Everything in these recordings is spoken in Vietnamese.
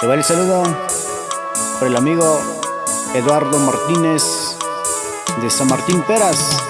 Te va el saludo por el amigo Eduardo Martínez de San Martín Peras.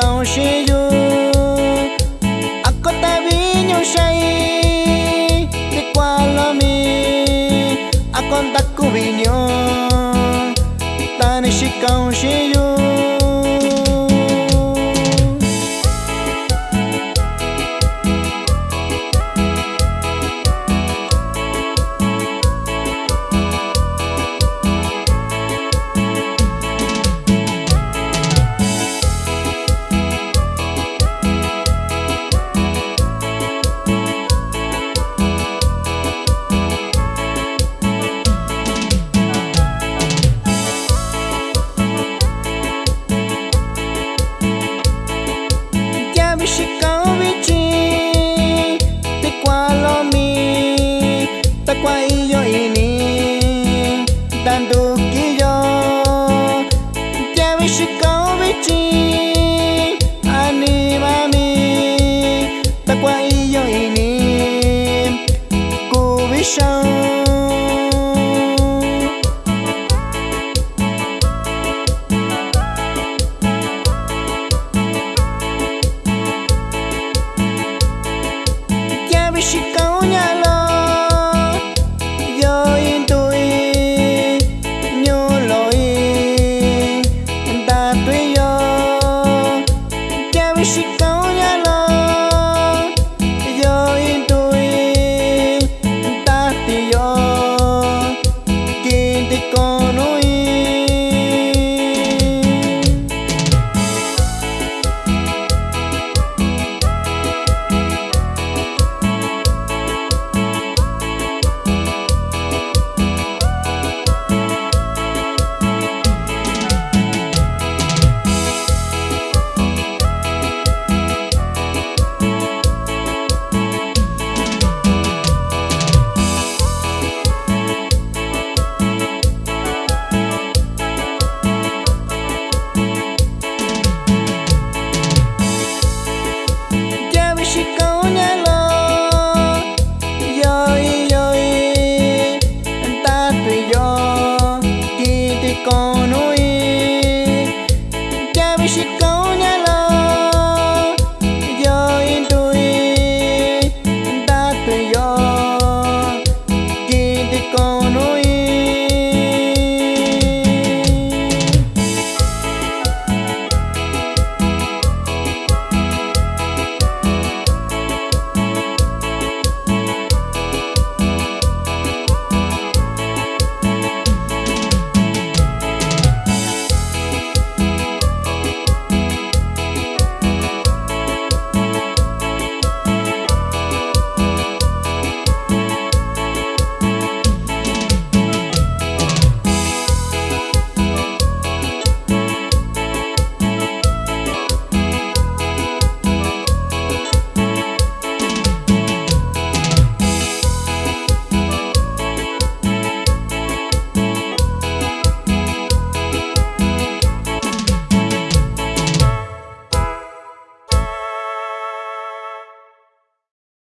高是如。tanto que yo te avise con bichi anima mi ta qua y yo y ni cu bichao She ¡Suscríbete!